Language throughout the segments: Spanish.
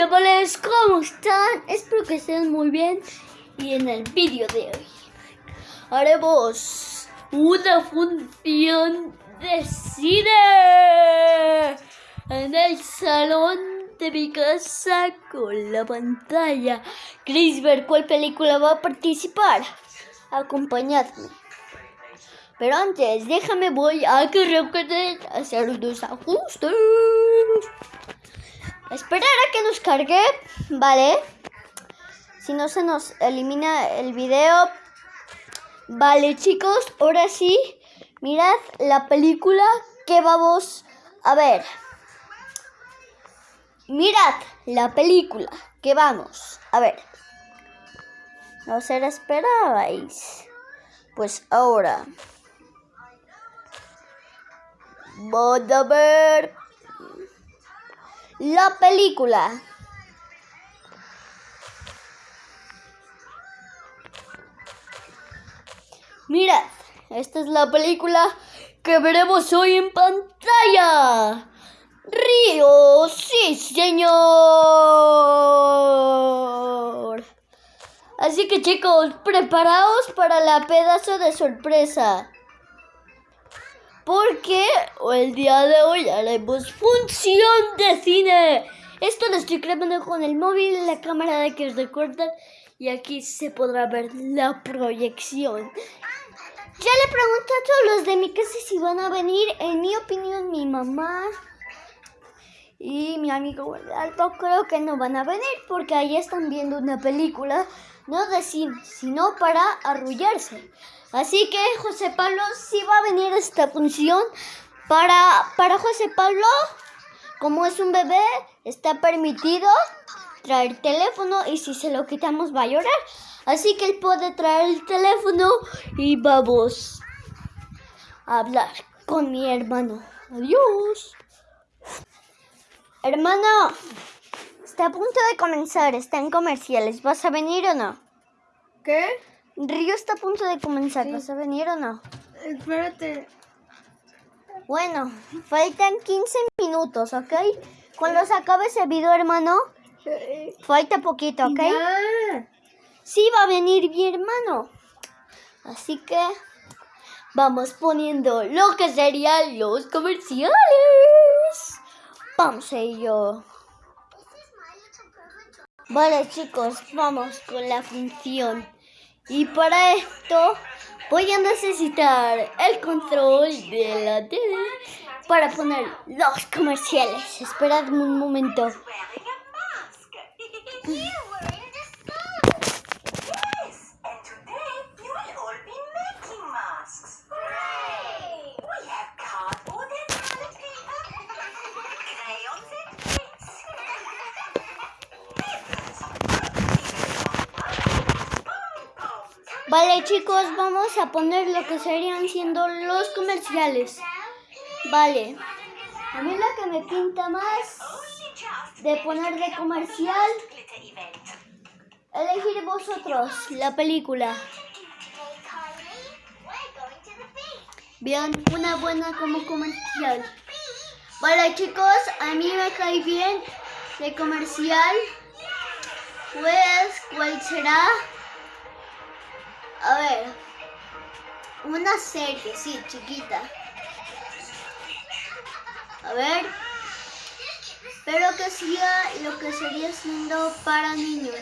chavales, ¿cómo están? Espero que estén muy bien. Y en el vídeo de hoy haremos una función de cine en el salón de mi casa con la pantalla. ¿Queréis ver cuál película va a participar? Acompañadme. Pero antes, déjame voy a que hacer unos ajustes. Esperar a que nos cargue, ¿vale? Si no se nos elimina el video. Vale, chicos, ahora sí. Mirad la película que vamos a ver. Mirad la película que vamos a ver. No se la esperabais. Pues ahora. Vamos a ver la película. Mirad, esta es la película que veremos hoy en pantalla. Río, sí señor. Así que chicos, preparaos para la pedazo de sorpresa porque el día de hoy haremos función de cine. Esto lo estoy grabando con el móvil, la cámara de que os y aquí se podrá ver la proyección. Ya le pregunté a todos los de mi casa si van a venir. En mi opinión, mi mamá y mi amigo Alto creo que no van a venir porque ahí están viendo una película, no de cine, sino para arrullarse. Así que José Pablo sí va a venir esta función. Para, para José Pablo, como es un bebé, está permitido traer teléfono y si se lo quitamos va a llorar. Así que él puede traer el teléfono y vamos a hablar con mi hermano. Adiós. Hermano, está a punto de comenzar, está en comerciales. ¿Vas a venir o no? ¿Qué? Río está a punto de comenzar. ¿Vas a venir o no? Espérate. Bueno, faltan 15 minutos, ¿ok? Cuando se acabe ese video, hermano, falta poquito, ¿ok? Sí, va a venir mi hermano. Así que vamos poniendo lo que serían los comerciales. Vamos a ello. Vale, chicos, vamos con la función. Y para esto voy a necesitar el control de la tele para poner los comerciales. Esperadme un momento. chicos, vamos a poner lo que serían siendo los comerciales. Vale. A mí lo que me pinta más de poner de comercial, elegir vosotros la película. Vean, una buena como comercial. Vale chicos, a mí me cae bien de comercial. Pues, ¿cuál será? A ver, una serie, sí, chiquita. A ver, pero que sea lo que sería siendo para niños.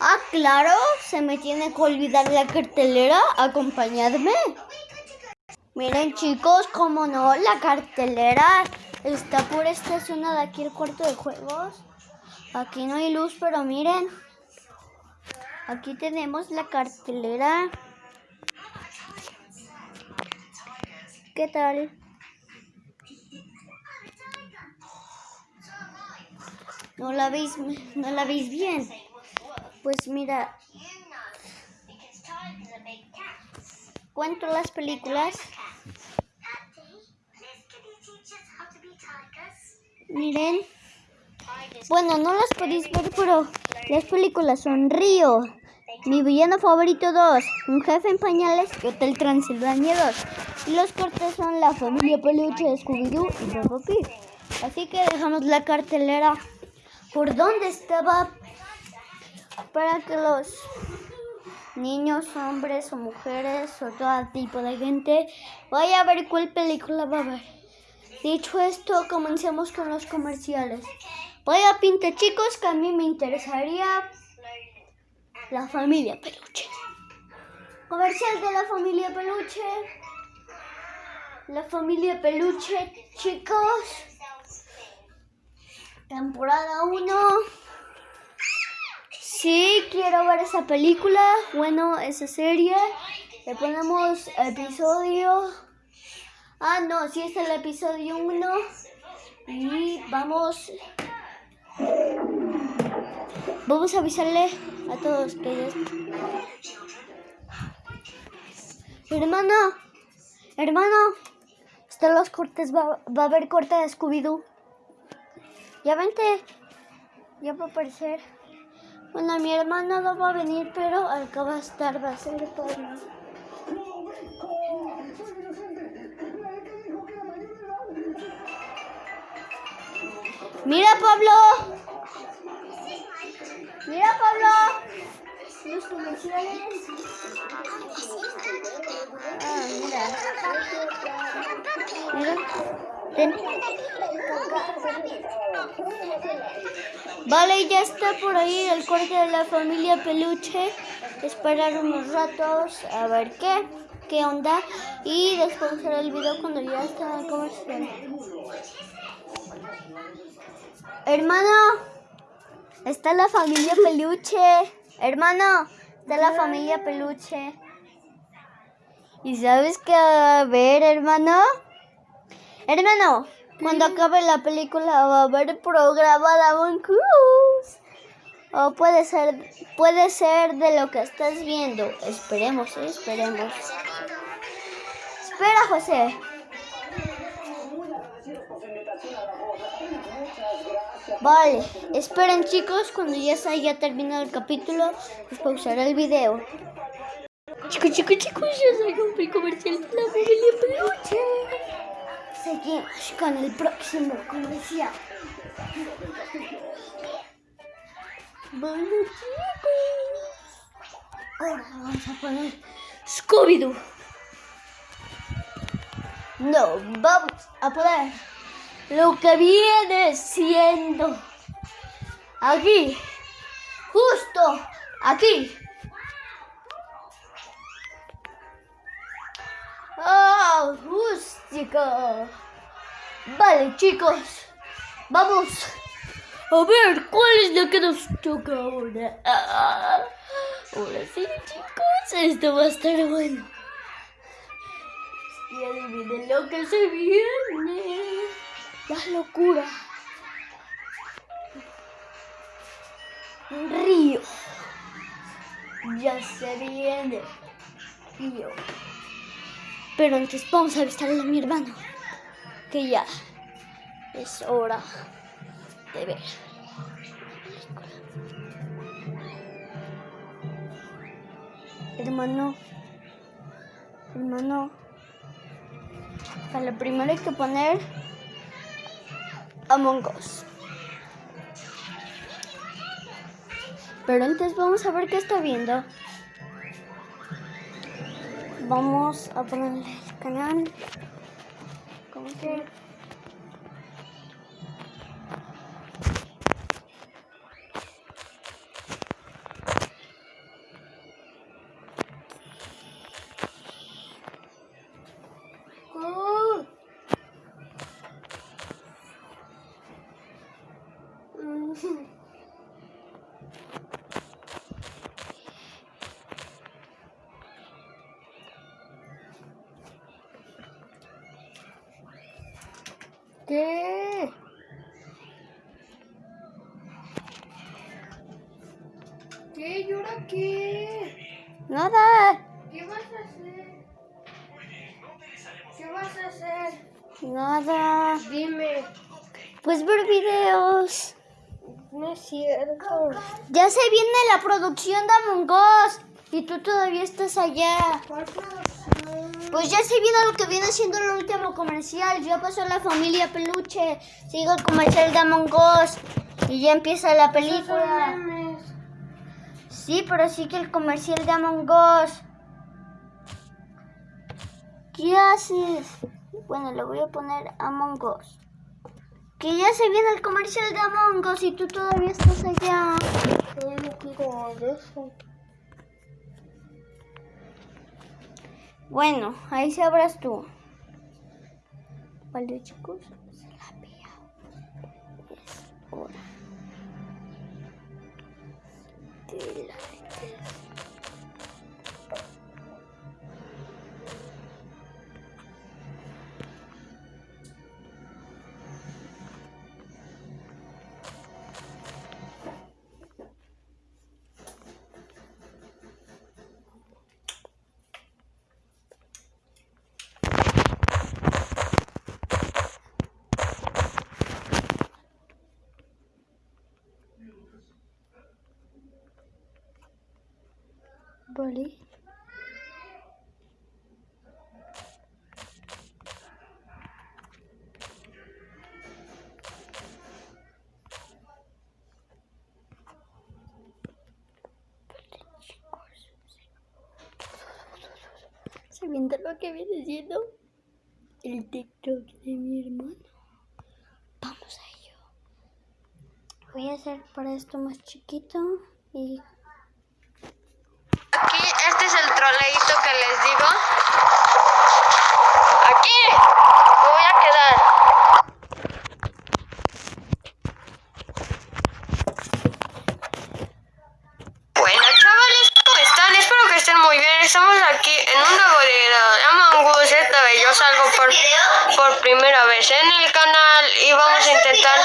Ah, claro, se me tiene que olvidar la cartelera. Acompañadme. Miren chicos, como no, la cartelera está por esta zona de aquí, el cuarto de juegos. Aquí no hay luz, pero miren. Aquí tenemos la cartelera. ¿Qué tal? ¿No la veis, no la veis bien? Pues mira, cuento las películas. Miren. Bueno, no las podéis ver, pero las películas son Río, mi villano favorito 2, Un jefe en pañales y Hotel Transilvania 2. Y los cortes son La familia peluche de Scooby-Doo y Peppa Pig. Así que dejamos la cartelera por dónde estaba para que los niños, hombres o mujeres o todo tipo de gente vaya a ver cuál película va a ver. Dicho esto, comencemos con los comerciales. Vaya pinta chicos que a mí me interesaría la familia peluche. Comercial de la familia peluche. La familia peluche, chicos. Temporada 1. Sí, quiero ver esa película. Bueno, esa serie. Le ponemos episodio. Ah, no, sí es el episodio 1. Y vamos. Vamos a avisarle a todos que. Hermano, hermano, están los cortes. Va, va a haber corte de Scooby-Doo. Ya vente. Ya va a aparecer. Bueno, mi hermano no va a venir, pero al que va a estar va a ser todo. Mira, Pablo. Mira, Pablo. Los comerciales. Ah, mira. Mira. Ten. Vale, ya está por ahí el corte de la familia peluche. Esperar unos ratos a ver qué, qué onda. Y después hacer el video cuando ya está el comercial. Hermano, está la familia peluche. Hermano, está la familia peluche. ¿Y sabes qué va a haber, hermano? Hermano, cuando acabe la película va a haber programa de Among Cruz. O puede ser, puede ser de lo que estás viendo. Esperemos, ¿eh? esperemos. Espera, José. Vale, esperen chicos, cuando ya se haya terminado el capítulo, pues pausaré el video. Chicos, chicos, chicos, ya salió el comercial de la familia peluche. Seguimos con el próximo comercial. Bueno chicos, ahora vamos a poner Scooby-Doo. No, vamos a poner lo que viene siendo aquí, justo aquí. ¡Ah, rústica! Vale, chicos, vamos a ver cuál es la que nos toca ahora. Ah, ahora sí, chicos, esto va a estar bueno. Y adivinen lo que se viene. La locura. Un río. Ya se viene. Río. Pero antes vamos a avisarle a mi hermano que ya es hora de ver. Hermano, hermano, para lo primero hay que poner Among Us. Pero antes vamos a ver qué está viendo. Vamos a ponerle el canal. Como que. ¿Qué? ¿Qué? ¿Y ahora qué? Nada, ¿Qué vas a hacer? ¿Qué vas a hacer? nada. Dime. Pues ver videos. No es cierto. Ya se viene la producción de Among Us. Y tú todavía estás allá. ¿Cuál producción? Pues ya se viene lo que viene siendo el último comercial. Ya pasó la familia peluche. Sigue el comercial de Among Us. Y ya empieza la película. Sí, pero sí que el comercial de Among Us. ¿Qué haces? Bueno, le voy a poner Among Us. Que ya se viene el comercial de Among Us y tú todavía estás allá. Yo no quiero eso. Bueno, ahí sabrás tú. Vale, chicos, se la vea. Es hora. de la- Vale. Sabiendo lo que viene siendo el TikTok de mi hermano. Vamos a ello. Voy a hacer para esto más chiquito y Aquí me voy a quedar. Bueno, chavales, ¿cómo están? Espero que estén muy bien. Estamos aquí en un nuevo video de Among Us. Esta vez yo salgo por, por primera vez en el canal y vamos a intentar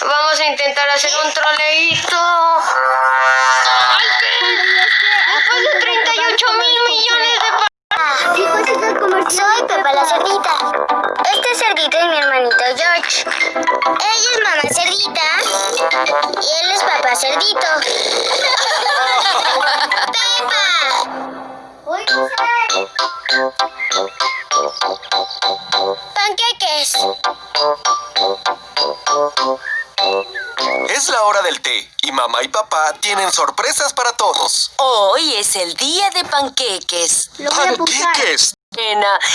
vamos a intentar hacer un troleíto. Después de Soy Pepa la cerdita. Este cerdito es mi hermanito George. Ella es mamá cerdita y él es papá cerdito. ¡Pepa! ¡Panqueques! Es la hora del té y mamá y papá tienen sorpresas para todos. Hoy es el día de panqueques. Lo voy a pulsar. ¡Panqueques!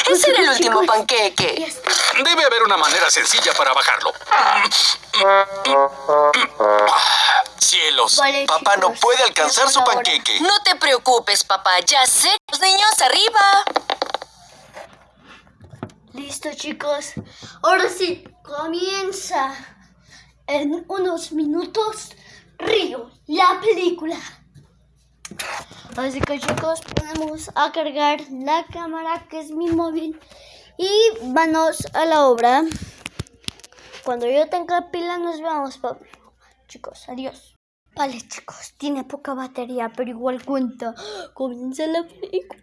Ese era el último panqueque. Debe haber una manera sencilla para bajarlo. Cielos, Vale, papá no puede alcanzar su panqueque. No te preocupes, papá. Ya sé. Los niños arriba. Listo, chicos. Ahora sí, comienza en unos minutos Río, la película. Así que chicos, ponemos a cargar la cámara que es mi móvil y vamos a la obra. Cuando yo tenga pila nos vemos, Pablo. Chicos, adiós. Vale, chicos, tiene poca batería, pero igual cuenta. Comienza la película.